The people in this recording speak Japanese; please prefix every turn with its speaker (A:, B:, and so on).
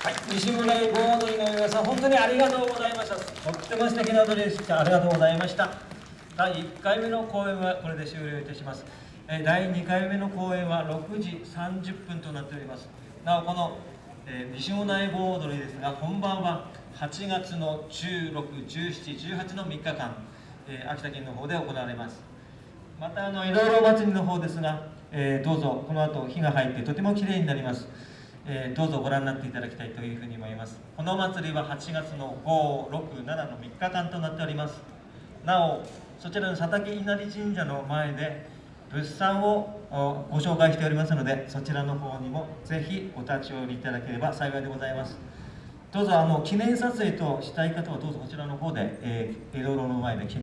A: 「西村盆踊りの皆さん本当にありがとうございました。とっても素敵な踊りでした。ありがとうございました。第1回目の公演はこれで終了いたします。第2回目の公演は6時30分となっております。なおこの、え、西村井盆踊りですが本番は8月の161718の3日間、え、秋田県の方で行われます。またあのいろいろ祭りの方ですが、えー、どうぞこの後火が入ってとてもきれいになります。えー、どうぞご覧になっていただきたいというふうに思います。この祭りは8月の567の3日間となっております。なおそちらの佐竹稲荷神社の前で物産をご紹介しておりますのでそちらの方にもぜひお立ち寄りいただければ幸いでございます。どうぞあの記念撮影としたい方はどうぞこちらの方で、えー、江戸路の前で